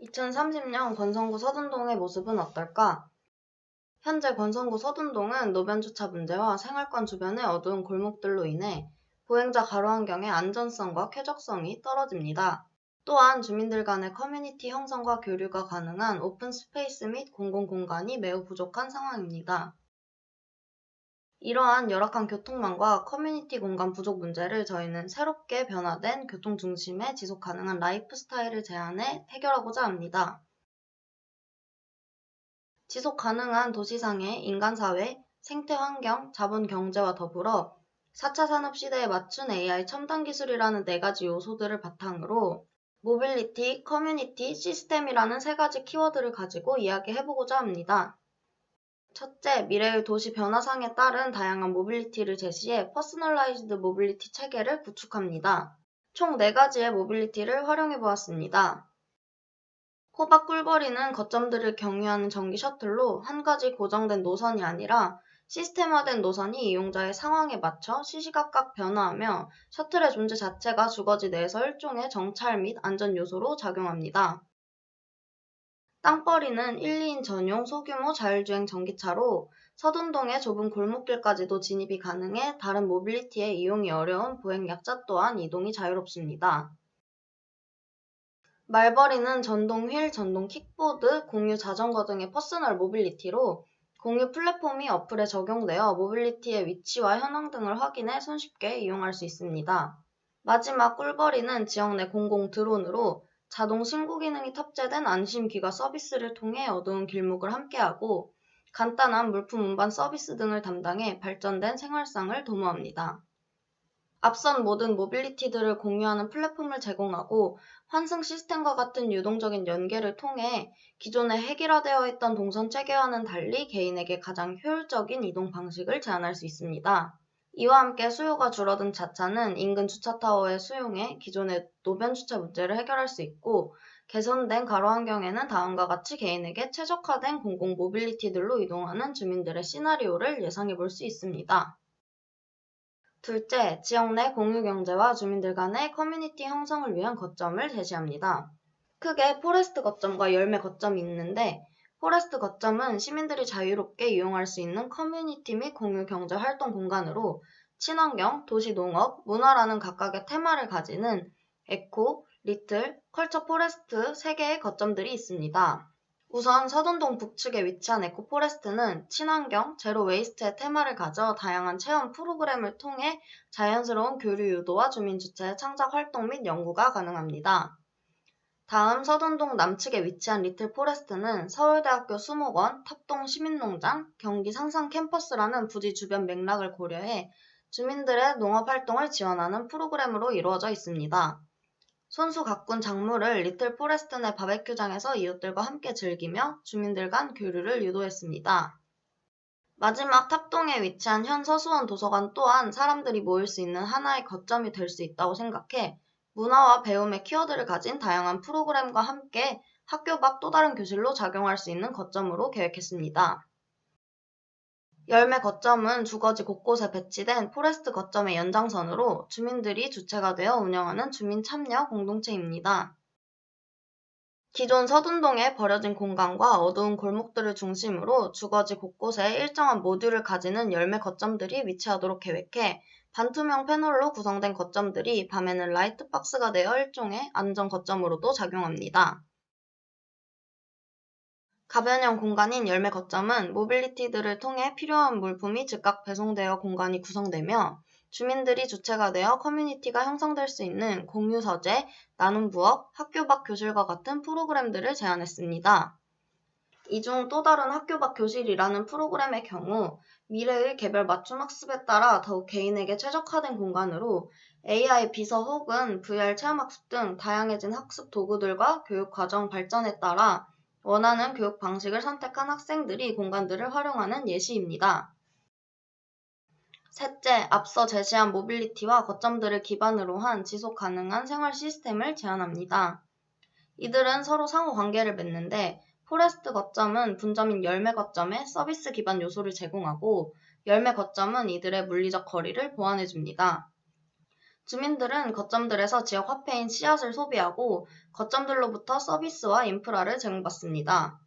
2030년 권선구 서둔동의 모습은 어떨까? 현재 권선구 서둔동은 노변주차 문제와 생활권 주변의 어두운 골목들로 인해 보행자 가로 환경의 안전성과 쾌적성이 떨어집니다. 또한 주민들 간의 커뮤니티 형성과 교류가 가능한 open space 및 공공 공간이 매우 부족한 상황입니다. 이러한 열악한 교통망과 커뮤니티 공간 부족 문제를 저희는 새롭게 변화된 교통 중심의 지속 가능한 라이프 스타일을 제안해 해결하고자 합니다. 지속 가능한 도시상의 인간사회, 생태환경, 자본경제와 더불어 4차 산업 시대에 맞춘 AI 첨단 기술이라는 네 가지 요소들을 바탕으로 모빌리티, 커뮤니티, 시스템이라는 세 가지 키워드를 가지고 이야기해보고자 합니다. 첫째, 미래의 도시 변화상에 따른 다양한 mobility를 제시해 personalized mobility 체계를 구축합니다. 총 4가지의 mobility를 활용해 보았습니다. 호박 꿀벌이는 거점들을 경유하는 전기 셔틀로 한 가지 고정된 노선이 아니라 시스템화된 노선이 이용자의 상황에 맞춰 시시각각 변화하며 셔틀의 존재 자체가 주거지 내에서 일종의 정찰 및 안전 요소로 작용합니다. 땅벌이는 1, 2인 전용 소규모 자율주행 전기차로 서둔동의 좁은 골목길까지도 진입이 가능해 다른 mobility에 이용이 어려운 보행약자 또한 이동이 자유롭습니다. 말벌이는 전동 휠, 전동 킥보드, 공유 자전거 등의 personal mobility로 공유 플랫폼이 어플에 적용되어 mobility의 위치와 현황 등을 확인해 손쉽게 이용할 수 있습니다. 마지막 꿀벌이는 지역 내 공공 드론으로 자동 신고 기능이 탑재된 안심 귀가 서비스를 통해 어두운 길목을 함께하고 간단한 물품 운반 서비스 등을 담당해 발전된 생활상을 도모합니다. 앞선 모든 모빌리티들을 공유하는 플랫폼을 제공하고 환승 시스템과 같은 유동적인 연계를 통해 기존에 획일화되어 있던 동선 체계와는 달리 개인에게 가장 효율적인 이동 방식을 제안할 수 있습니다. 이와 함께 수요가 줄어든 자차는 인근 주차타워의 수용해 기존의 노변 주차 문제를 해결할 수 있고 개선된 가로 환경에는 다음과 같이 개인에게 최적화된 공공 모빌리티들로 이동하는 주민들의 시나리오를 예상해 볼 수 있습니다. 둘째, 지역 내 공유 경제와 주민들 간의 커뮤니티 형성을 위한 거점을 제시합니다. 크게 forest 거점과 열매 거점이 있는데 forest 거점은 시민들이 자유롭게 이용할 수 있는 커뮤니티 및 공유 경제 활동 공간으로 친환경, 도시 농업, 문화라는 각각의 테마를 가지는 eco, little, culture forest 3개의 거점들이 있습니다. 우선 서둔동 북측에 위치한 eco forest는 친환경, zero waste의 테마를 가져 다양한 체험 프로그램을 통해 자연스러운 교류 유도와 주민 주체 창작 활동 및 연구가 가능합니다. 다음 서둔동 남측에 위치한 little forest는 서울대학교 수목원, 탑동 시민농장, 경기 상상 캠퍼스라는 부지 주변 맥락을 고려해 주민들의 농업 활동을 지원하는 프로그램으로 이루어져 있습니다. 손수 가꾼 작물을 little forest 내 바베큐장에서 이웃들과 함께 즐기며 주민들 간 교류를 유도했습니다. 마지막 탑동에 위치한 현 서수원 도서관 또한 사람들이 모일 수 있는 하나의 거점이 될 수 있다고 생각해 문화와 배움의 키워드를 가진 다양한 프로그램과 함께 학교 밖 또 다른 교실로 작용할 수 있는 거점으로 계획했습니다. 열매 거점은 주거지 곳곳에 배치된 forest 거점의 연장선으로 주민들이 주체가 되어 운영하는 주민 참여 공동체입니다. 기존 서둔동에 버려진 공간과 어두운 골목들을 중심으로 주거지 곳곳에 일정한 모듈을 가지는 열매 거점들이 위치하도록 계획해 반투명 패널로 구성된 거점들이 밤에는 라이트 박스가 되어 일종의 안전 거점으로도 작용합니다. 가변형 공간인 열매 거점은 mobility들을 통해 필요한 물품이 즉각 배송되어 공간이 구성되며 주민들이 주체가 되어 커뮤니티가 형성될 수 있는 공유 서재, 나눔 부엌, 학교 밖 교실과 같은 프로그램들을 제안했습니다. 이 중 또 다른 학교 밖 교실이라는 프로그램의 경우 미래의 개별 맞춤 학습에 따라 더욱 개인에게 최적화된 공간으로 AI 비서 혹은 VR 체험 학습 등 다양해진 학습 도구들과 교육 과정 발전에 따라 원하는 교육 방식을 선택한 학생들이 공간들을 활용하는 예시입니다. 셋째, 앞서 제시한 모빌리티와 거점들을 기반으로 한 지속 가능한 생활 시스템을 제안합니다. 이들은 서로 상호 관계를 맺는데 forest 거점은 분점인 열매 거점에 서비스 기반 요소를 제공하고 열매 거점은 이들의 물리적 거리를 보완해 줍니다. 주민들은 거점들에서 지역 화폐인 씨앗을 소비하고 거점들로부터 서비스와 인프라를 제공받습니다.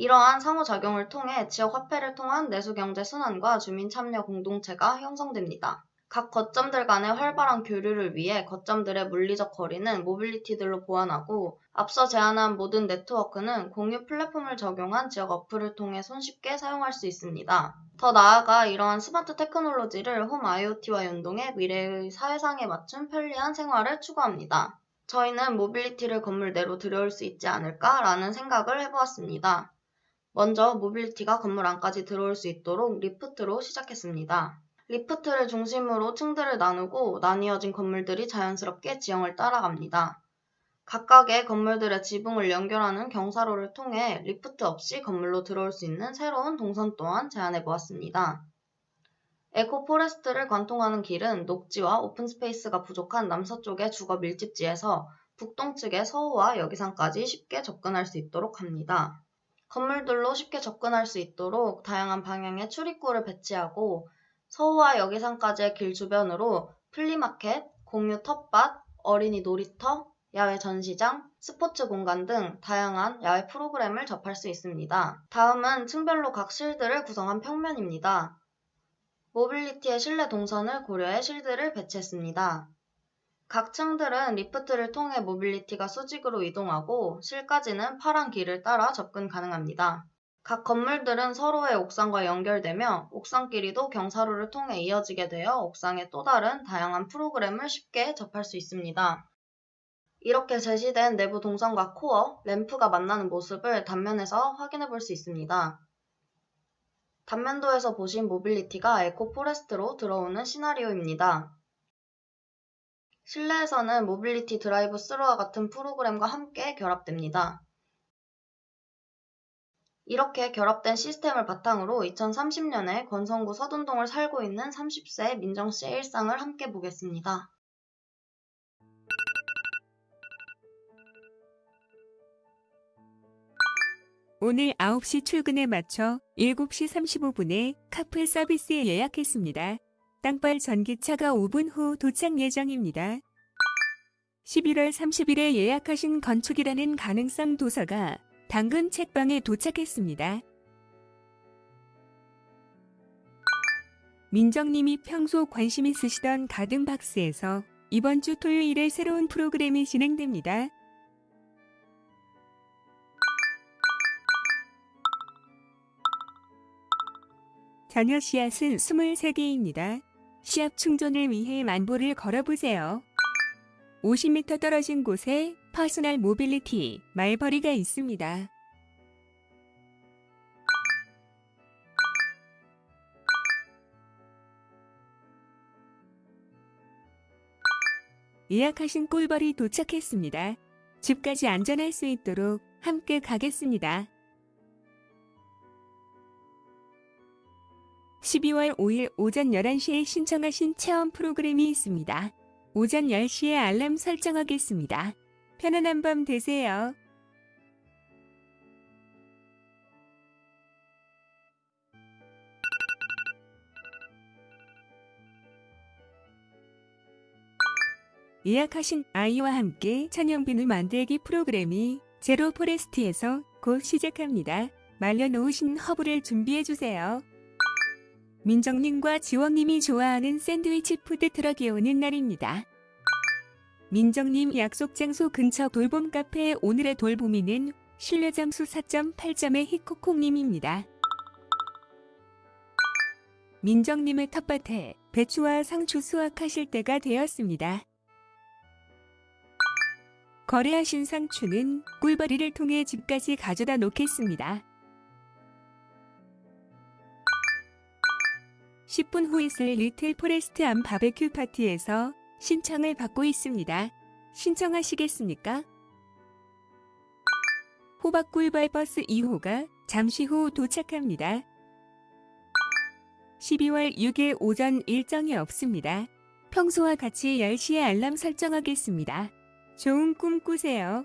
이러한 상호작용을 통해 지역 화폐를 통한 내수경제 순환과 주민 참여 공동체가 형성됩니다. 각 거점들 간의 활발한 교류를 위해 거점들의 물리적 거리는 mobility들로 보완하고 앞서 제안한 모든 네트워크는 공유 플랫폼을 적용한 지역 어플을 통해 손쉽게 사용할 수 있습니다. 더 나아가 이러한 스마트 테크놀로지를 홈 IoT와 연동해 미래의 사회상에 맞춘 편리한 생활을 추구합니다. 저희는 mobility를 건물 내로 들여올 수 있지 않을까라는 생각을 해보았습니다. 먼저 mobility가 건물 안까지 들어올 수 있도록 리프트로 시작했습니다. 리프트를 중심으로 층들을 나누고 나뉘어진 건물들이 자연스럽게 지형을 따라갑니다. 각각의 건물들의 지붕을 연결하는 경사로를 통해 리프트 없이 건물로 들어올 수 있는 새로운 동선 또한 제안해 보았습니다. eco forest를 관통하는 길은 녹지와 open space가 부족한 남서쪽의 주거 밀집지에서 북동측의 서호와 여기산까지 쉽게 접근할 수 있도록 합니다. 건물들로 쉽게 접근할 수 있도록 다양한 방향의 출입구를 배치하고 서호와 여기산까지의 길 주변으로 flea market, 공유 텃밭, 어린이 놀이터, 야외 전시장, 스포츠 공간 등 다양한 야외 프로그램을 접할 수 있습니다. 다음은 층별로 각 실들을 구성한 평면입니다. mobility의 실내 동선을 고려해 실들을 배치했습니다. 각 층들은 리프트를 통해 mobility가 수직으로 이동하고 실까지는 파란 길을 따라 접근 가능합니다. 각 건물들은 서로의 옥상과 연결되며 옥상끼리도 경사로를 통해 이어지게 되어 옥상의 또 다른 다양한 프로그램을 쉽게 접할 수 있습니다. 이렇게 제시된 내부 동선과 코어, 램프가 만나는 모습을 단면에서 확인해 볼 수 있습니다. 단면도에서 보신 mobility가 eco forest로 들어오는 시나리오입니다. 실내에서는 mobility drive-through와 같은 프로그램과 함께 결합됩니다. 이렇게 결합된 시스템을 바탕으로 2030년에 권선구 서둔동을 살고 있는 30세 민정 씨의 일상을 함께 보겠습니다. 오늘 9시 출근에 맞춰 7시 35분에 카풀 서비스에 예약했습니다. 땅벌 전기차가 5분 후 도착 예정입니다. 11월 30일에 예약하신 건축이라는 가능성 도서가 당근 책방에 도착했습니다. 민정님이 평소 관심 있으시던 가든박스에서 이번 주 토요일에 새로운 프로그램이 진행됩니다. 잔여 씨앗은 23개입니다. 씨앗 충전을 위해 만보를 걸어보세요. 50m 떨어진 곳에 personal mobility 말벌이가 있습니다. 예약하신 꿀벌이 도착했습니다. 집까지 안전할 수 있도록 함께 가겠습니다. 12월 5일 오전 11시에 신청하신 체험 프로그램이 있습니다. 오전 10시에 알람 설정하겠습니다. 편안한 밤 되세요. 예약하신 아이와 함께 천연비누 만들기 프로그램이 제로 포레스트에서 곧 시작합니다. 말려놓으신 허브를 준비해주세요. 민정님과 지원님이 좋아하는 샌드위치 food truck이 오는 날입니다. 민정님 약속 장소 근처 돌봄 카페 오늘의 돌봄이는 신뢰 점수 4.8점의 히코콩님입니다. 민정님의 텃밭에 배추와 상추 수확하실 때가 되었습니다. 거래하신 상추는 꿀벌이를 통해 집까지 가져다 놓겠습니다. 10분 후 있을 little forest farm 바베큐 파티에서 신청을 받고 있습니다. 신청하시겠습니까? 호박 꿀벌 버스 2호가 잠시 후 도착합니다. 12월 6일 오전 일정이 없습니다. 평소와 같이 10시에 알람 설정하겠습니다. 좋은 꿈 꾸세요.